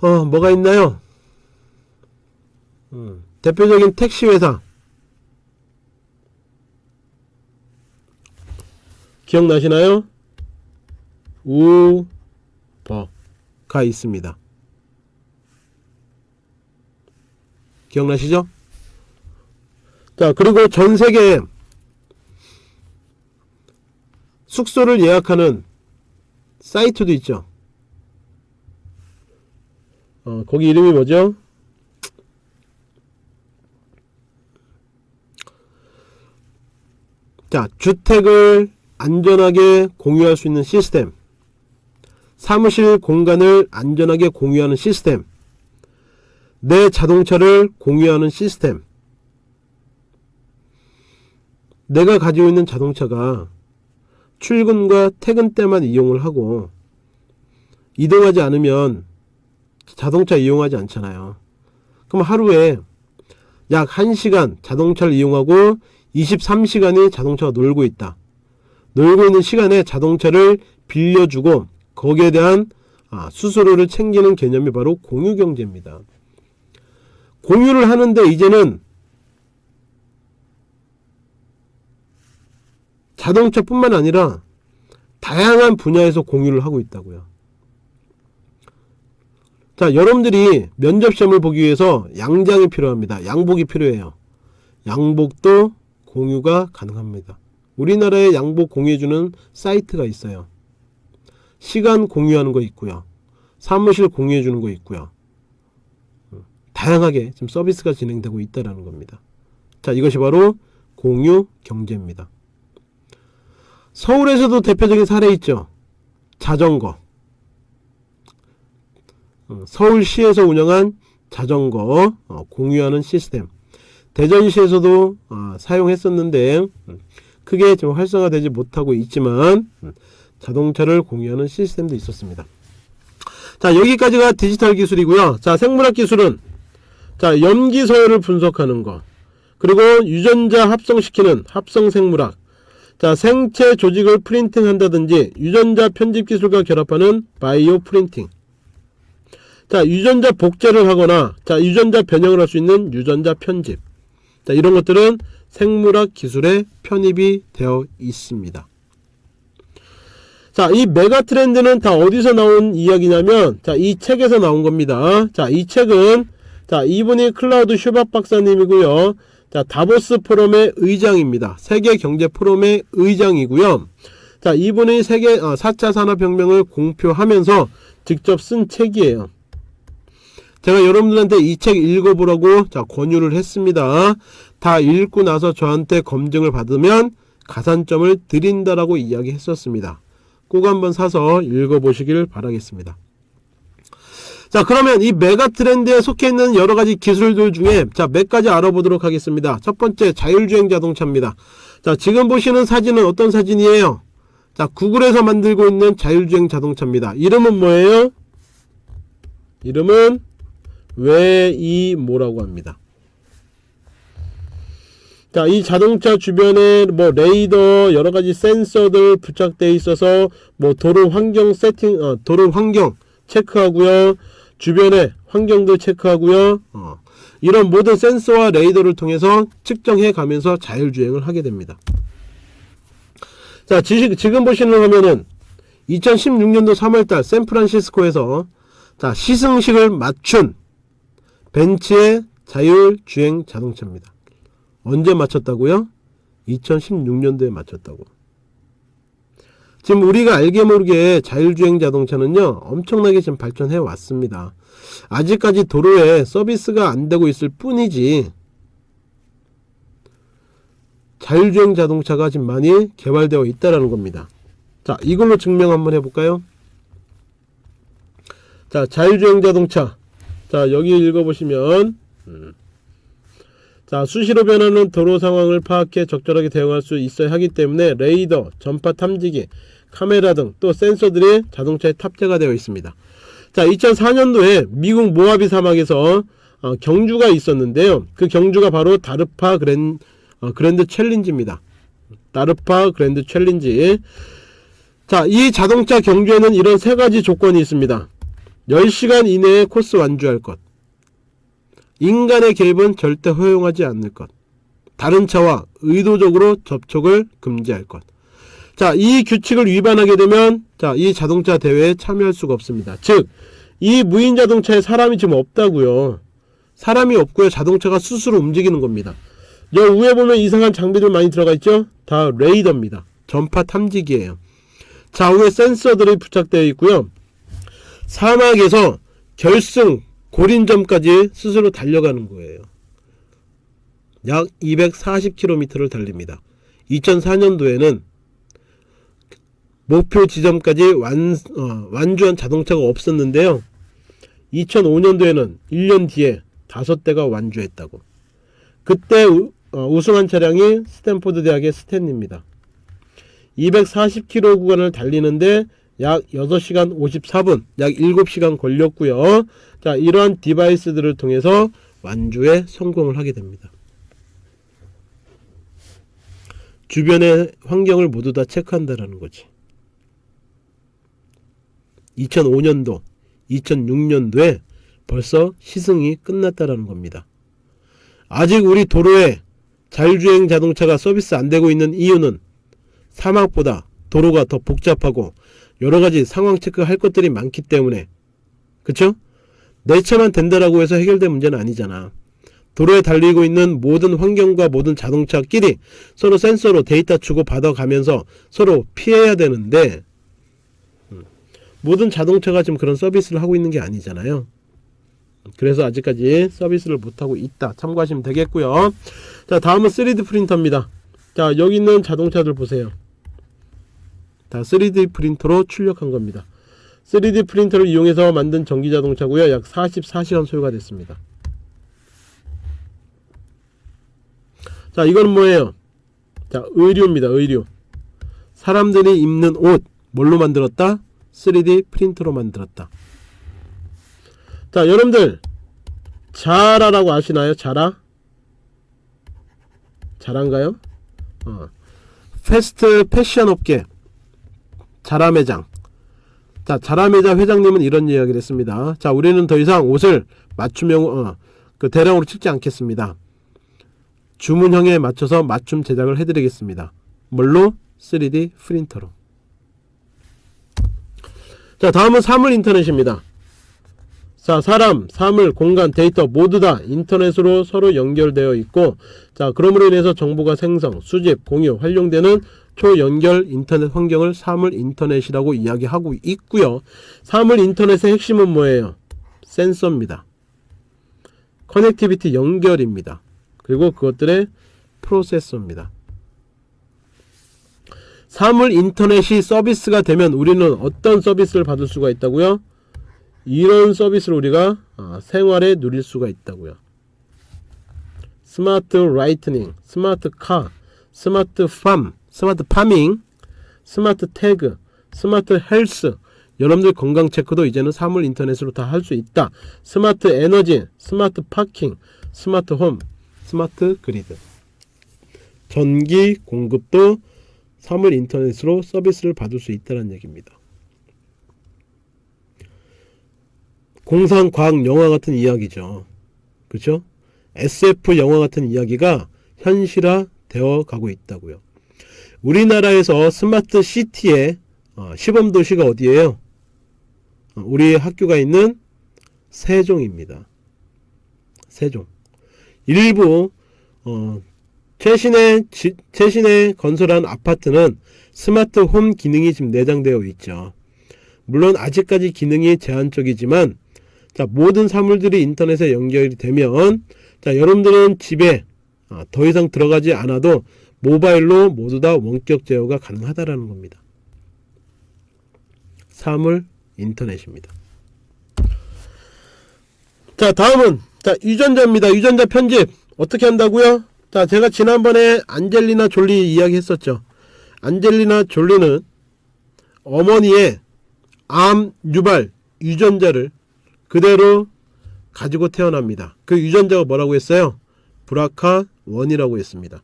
어 뭐가 있나요? 음, 대표적인 택시회사 기억나시나요? 우버가 있습니다. 기억나시죠? 자 그리고 전세계 숙소를 예약하는 사이트도 있죠. 어, 거기 이름이 뭐죠? 자 주택을 안전하게 공유할 수 있는 시스템 사무실 공간을 안전하게 공유하는 시스템 내 자동차를 공유하는 시스템 내가 가지고 있는 자동차가 출근과 퇴근 때만 이용을 하고 이동하지 않으면 자동차 이용하지 않잖아요. 그럼 하루에 약 1시간 자동차를 이용하고 23시간이 자동차가 놀고 있다. 놀고 있는 시간에 자동차를 빌려주고 거기에 대한 아, 수수료를 챙기는 개념이 바로 공유경제입니다. 공유를 하는데 이제는 자동차뿐만 아니라 다양한 분야에서 공유를 하고 있다고요. 자 여러분들이 면접시험을 보기 위해서 양장이 필요합니다. 양복이 필요해요. 양복도 공유가 가능합니다. 우리나라에 양복 공유해주는 사이트가 있어요. 시간 공유하는 거 있고요. 사무실 공유해 주는 거 있고요. 다양하게 지금 서비스가 진행되고 있다는 겁니다. 자 이것이 바로 공유 경제입니다. 서울에서도 대표적인 사례 있죠. 자전거. 어, 서울시에서 운영한 자전거 어, 공유하는 시스템. 대전시에서도 어, 사용했었는데 음, 크게 좀 활성화되지 못하고 있지만 음, 자동차를 공유하는 시스템도 있었습니다. 자 여기까지가 디지털 기술이고요. 자 생물학 기술은 자 염기 서열을 분석하는 거 그리고 유전자 합성시키는 합성 생물학 자 생체 조직을 printing 한다든지 유전자 편집 기술과 결합하는 bio printing 자 유전자 복제를 하거나 자 유전자 변형을 할 수 있는 유전자 편집 자 이런 것들은 생물학 기술에 편입이 되어 있습니다 자 이 megatrend는 다 어디서 나온 이야기냐면 자 이 책에서 나온 겁니다 자 이 책은 자 이분이 클라우스 슈밥 박사님이고요 자 다보스 포럼의 의장입니다. 세계 경제 포럼의 의장이고요. 자 이분이 세계 어, 4차 산업혁명을 공표하면서 직접 쓴 책이에요. 제가 여러분들한테 이 책 읽어보라고 자 권유를 했습니다. 다 읽고 나서 저한테 검증을 받으면 가산점을 드린다라고 이야기했었습니다. 꼭 한번 사서 읽어보시길 바라겠습니다. 자 그러면 이 메가 트렌드에 속해 있는 여러가지 기술들 중에 자 몇 가지 알아보도록 하겠습니다. 첫 번째 자율주행 자동차입니다. 자 지금 보시는 사진은 어떤 사진이에요? 자 구글에서 만들고 있는 자율주행 자동차입니다. 이름은 뭐예요? 이름은 웨이모라고 합니다 자, 이 자동차 주변에 뭐 레이더 여러 가지 센서들 부착되어 있어서 뭐 도로 환경 세팅 어, 도로 환경 체크하고요. 주변에 환경도 체크하고요. 어, 이런 모든 센서와 레이더를 통해서 측정해 가면서 자율주행을 하게 됩니다. 자, 지시, 지금 보시는 화면은 2016년도 3월달 샌프란시스코에서 자, 시승식을 맞춘 벤츠의 자율주행 자동차입니다. 언제 맞췄다고요? 2016년도에 맞췄다고. 지금 우리가 알게 모르게 자율주행 자동차는요 엄청나게 지금 발전해 왔습니다. 아직까지 도로에 서비스가 안 되고 있을 뿐이지 자율주행 자동차가 지금 많이 개발되어 있다라는 겁니다. 자 이걸로 증명 한번 해볼까요? 자 자율주행 자동차 자 여기 읽어보시면 음. 자 수시로 변하는 도로 상황을 파악해 적절하게 대응할 수 있어야 하기 때문에 레이더, 전파 탐지기, 카메라 등 또 센서들이 자동차에 탑재가 되어 있습니다. 자 2004년도에 미국 모하비 사막에서 어, 경주가 있었는데요. 그 경주가 바로 DARPA Gran, 어, Grand Challenge입니다. DARPA Grand Challenge 자 이 자동차 경주에는 이런 세 가지 조건이 있습니다. 10시간 이내에 코스 완주할 것 인간의 개입은 절대 허용하지 않을 것. 다른 차와 의도적으로 접촉을 금지할 것. 자, 이 규칙을 위반하게 되면 자, 이 자동차 대회에 참여할 수가 없습니다. 즉, 이 무인 자동차에 사람이 지금 없다고요. 사람이 없고요. 자동차가 스스로 움직이는 겁니다. 여 위에 보면 이상한 장비들 많이 들어가 있죠? 다 레이더입니다. 전파 탐지기예요. 좌우에 센서들이 부착되어 있고요. 사막에서 결승 고린점까지 스스로 달려가는 거예요. 약 240km를 달립니다. 2004년도에는 목표 지점까지 완, 어, 완주한 자동차가 없었는데요. 2005년도에는 1년 뒤에 5대가 완주했다고. 그때 우, 어, 우승한 차량이 스탠포드 대학의 스탠리입니다. 240km 구간을 달리는데 약 6시간 54분, 약 7시간 걸렸고요. 자, 이러한 디바이스들을 통해서 완주에 성공을 하게 됩니다. 주변의 환경을 모두 다 체크한다라는 거지. 2005년도, 2006년도에 벌써 시승이 끝났다라는 겁니다. 아직 우리 도로에 자율주행 자동차가 서비스 안 되고 있는 이유는 사막보다 도로가 더 복잡하고 여러가지 상황 체크할 것들이 많기 때문에 그쵸? 내 차만 된다라고 해서 해결된 문제는 아니잖아. 도로에 달리고 있는 모든 환경과 모든 자동차끼리 서로 센서로 데이터 주고 받아가면서 서로 피해야 되는데 음, 모든 자동차가 지금 그런 서비스를 하고 있는 게 아니잖아요. 그래서 아직까지 서비스를 못하고 있다. 참고하시면 되겠고요. 자 다음은 3D 프린터입니다. 자 여기 있는 자동차들 보세요. 다 3D 프린터로 출력한 겁니다. 3D 프린터를 이용해서 만든 전기자동차고요. 약 44시간 소요가 됐습니다. 자 이건 뭐예요? 자 의류입니다. 의류 사람들이 입는 옷 뭘로 만들었다? 3D 프린터로 만들었다. 자 여러분들 자라라고 아시나요? 자라? 자란가요? 어. fast fashion 업계 자라 매장 자 자라매장 회장님은 이런 이야기를 했습니다. 자 우리는 더 이상 옷을 맞춤형 어, 그 대량으로 찍지 않겠습니다. 주문형에 맞춰서 맞춤 제작을 해드리겠습니다. 뭘로? 3D 프린터로. 자 다음은 사물 인터넷입니다. 자 사람, 사물, 공간, 데이터 모두 다 인터넷으로 서로 연결되어 있고 자 그러므로 인해서 정보가 생성, 수집, 공유, 활용되는 초연결 인터넷 환경을 사물 인터넷이라고 이야기하고 있고요. 사물 인터넷의 핵심은 뭐예요? 센서입니다. connectivity 연결입니다. 그리고 그것들의 프로세서입니다. 사물 인터넷이 서비스가 되면 우리는 어떤 서비스를 받을 수가 있다고요? 이런 서비스를 우리가 아, 생활에 누릴 수가 있다고요. smart lighting, 스마트 카, 스마트 팜, smart farming, smart tag, smart health 여러분들 건강 체크도 이제는 사물 인터넷으로 다 할 수 있다. smart energy, smart parking, 스마트 홈, 스마트 그리드. 전기 공급도 사물 인터넷으로 서비스를 받을 수 있다는 얘기입니다. 공상 과학 영화 같은 이야기죠. 그렇죠? SF 영화 같은 이야기가 현실화 되어 가고 있다고요. 우리나라에서 스마트 시티의 어, 시범 도시가 어디예요? 어, 우리 학교가 있는 세종입니다. 세종. 일부 어, 최신의 지, 최신의 건설한 아파트는 스마트 홈 기능이 지금 내장되어 있죠. 물론 아직까지 기능이 제한적이지만 자, 모든 사물들이 인터넷에 연결이 되면 자, 여러분들은 집에 아, 더 이상 들어가지 않아도 모바일로 모두 다 원격 제어가 가능하다라는 겁니다. 사물 인터넷입니다. 자, 다음은 자, 유전자입니다. 유전자 편집 어떻게 한다고요? 자, 제가 지난번에 안젤리나 졸리 이야기 했었죠. 안젤리나 졸리는 어머니의 암 유발 유전자를 그대로 가지고 태어납니다. 그 유전자가 뭐라고 했어요? 브라카 원이라고 했습니다.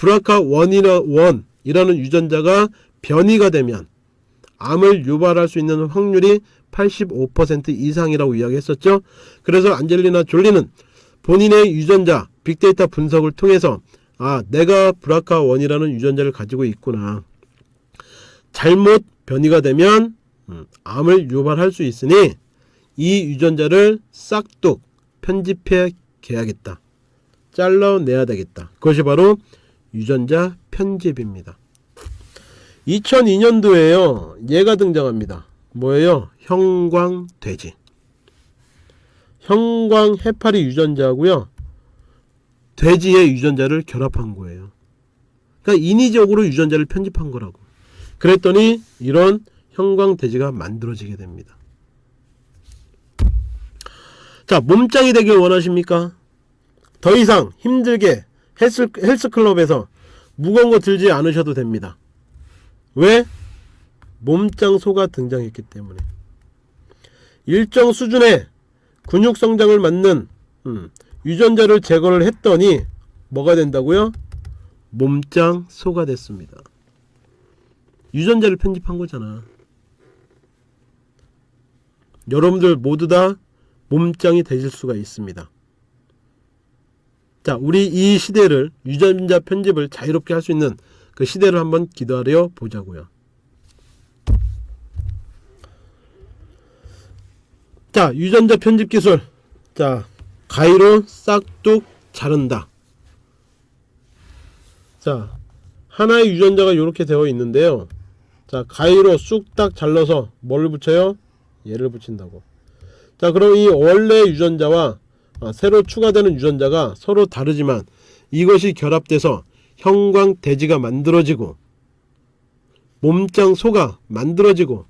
브라카 원이라 원이라는 유전자가 변이가 되면 암을 유발할 수 있는 확률이 85% 이상이라고 이야기했었죠. 그래서 안젤리나 졸리는 본인의 유전자 빅데이터 분석을 통해서 아 내가 브라카 원이라는 유전자를 가지고 있구나. 잘못 변이가 되면 음, 암을 유발할 수 있으니 이 유전자를 싹둑 편집해 개야겠다. 잘라내야 되겠다. 그것이 바로 유전자 편집입니다. 2002년도에요. 얘가 등장합니다. 뭐예요? 형광돼지. 형광 해파리 유전자고요. 돼지의 유전자를 결합한 거예요. 그러니까 인위적으로 유전자를 편집한 거라고. 그랬더니 이런 형광 돼지가 만들어지게 됩니다. 자, 몸짱이 되길 원하십니까? 더 이상 힘들게 헬스, 헬스클럽에서 무거운 거 들지 않으셔도 됩니다. 왜? 몸짱소가 등장했기 때문에 일정 수준의 근육 성장을 맞는 음, 유전자를 제거를 했더니 뭐가 된다고요? 몸짱소가 됐습니다. 유전자를 편집한 거잖아. 여러분들 모두 다 몸짱이 되실 수가 있습니다. 자, 우리 이 시대를 유전자 편집을 자유롭게 할 수 있는 그 시대를 한번 기다려 보자고요. 자, 유전자 편집 기술. 자, 가위로 싹둑 자른다. 자, 하나의 유전자가 이렇게 되어 있는데요. 자, 가위로 쑥딱 잘라서 뭘 붙여요? 얘를 붙인다고. 자, 그럼 이 원래 유전자와 아, 새로 추가되는 유전자가 서로 다르지만 이것이 결합돼서 형광돼지가 만들어지고 몸짱 소가 만들어지고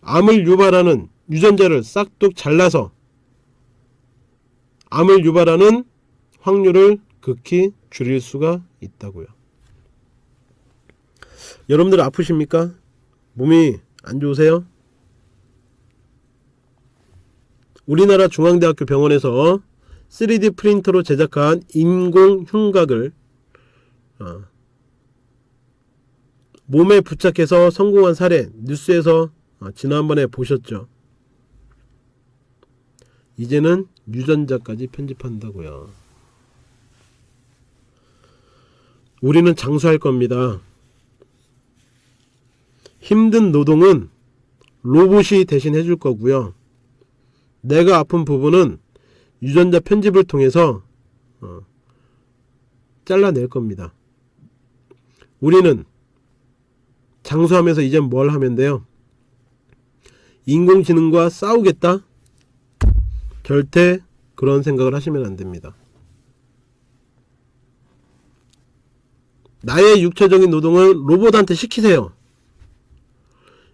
암을 유발하는 유전자를 싹둑 잘라서 암을 유발하는 확률을 극히 줄일 수가 있다고요. 여러분들 아프십니까? 몸이 안 좋으세요? 우리나라 중앙대학교 병원에서 3D 프린터로 제작한 인공 흉곽을 어, 몸에 부착해서 성공한 사례 뉴스에서 어, 지난번에 보셨죠. 이제는 유전자까지 편집한다고요. 우리는 장수할 겁니다. 힘든 노동은 로봇이 대신 해줄 거고요. 내가 아픈 부분은 유전자 편집을 통해서 어, 잘라낼 겁니다. 우리는 장수하면서 이제 뭘 하면 돼요? 인공지능과 싸우겠다? 절대 그런 생각을 하시면 안됩니다. 나의 육체적인 노동을 로봇한테 시키세요.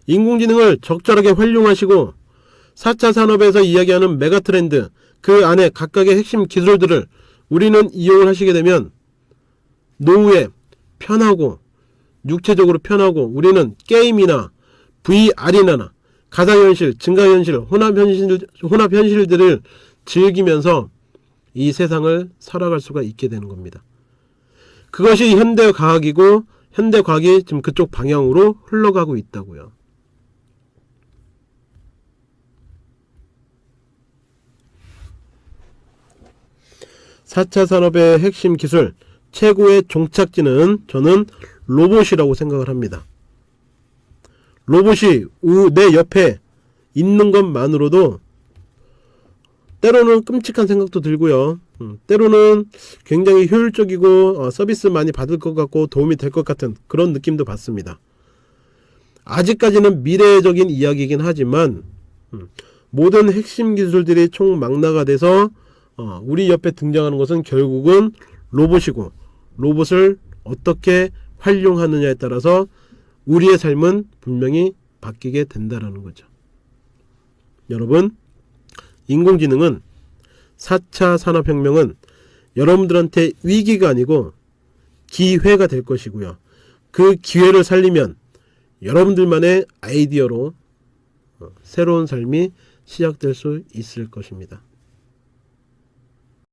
인공지능을 적절하게 활용하시고 4차 산업에서 이야기하는 메가트렌드 그 안에 각각의 핵심 기술들을 우리는 이용을 하시게 되면 노후에 편하고 육체적으로 편하고 우리는 게임이나 VR이나 가상현실, 증강현실, 혼합현실, 혼합현실들을 즐기면서 이 세상을 살아갈 수가 있게 되는 겁니다. 그것이 현대과학이고 현대과학이 지금 그쪽 방향으로 흘러가고 있다고요. 사차 산업의 핵심 기술, 최고의 종착지는 저는 로봇이라고 생각을 합니다. 로봇이 우- 내 옆에 있는 것만으로도 때로는 끔찍한 생각도 들고요. 음, 때로는 굉장히 효율적이고 어, 서비스 많이 받을 것 같고 도움이 될 것 같은 그런 느낌도 받습니다. 아직까지는 미래적인 이야기이긴 하지만 음, 모든 핵심 기술들이 총망라가 돼서 어, 우리 옆에 등장하는 것은 결국은 로봇이고 로봇을 어떻게 활용하느냐에 따라서 우리의 삶은 분명히 바뀌게 된다라는 거죠. 여러분, 인공지능은 4차 산업혁명은 여러분들한테 위기가 아니고 기회가 될 것이고요. 그 기회를 살리면 여러분들만의 아이디어로 어, 새로운 삶이 시작될 수 있을 것입니다.